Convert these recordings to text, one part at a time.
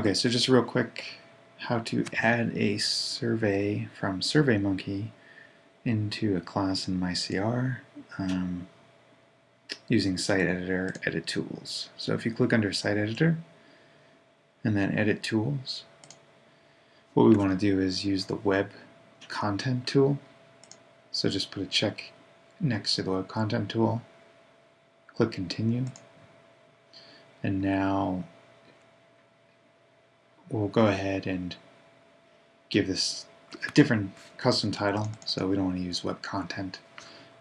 Okay, so just real quick, how to add a survey from SurveyMonkey into a class in MyCR um, using Site Editor Edit Tools. So if you click under Site Editor and then Edit Tools, what we want to do is use the Web Content tool. So just put a check next to the Web Content tool, click Continue, and now we'll go ahead and give this a different custom title, so we don't want to use web content.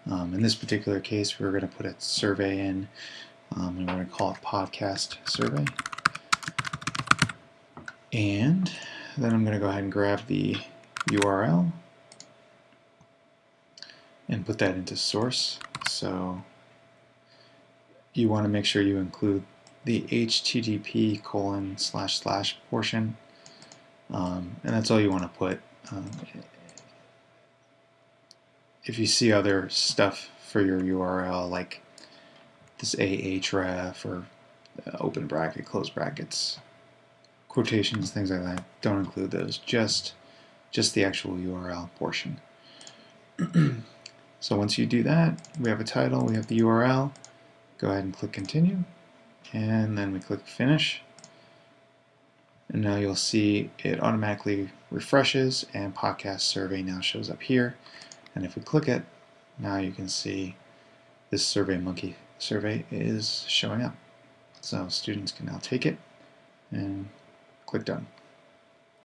Um, in this particular case, we're going to put a survey in, um, and we're going to call it podcast survey. And then I'm going to go ahead and grab the URL and put that into source. So you want to make sure you include the HTTP colon slash slash portion, um, and that's all you want to put. Um, if you see other stuff for your URL like this ahref or uh, open bracket, close brackets, quotations, things like that, don't include those. Just just the actual URL portion. so once you do that, we have a title, we have the URL. Go ahead and click continue and then we click finish. And now you'll see it automatically refreshes and podcast survey now shows up here. And if we click it now you can see this survey monkey survey is showing up. So students can now take it and click done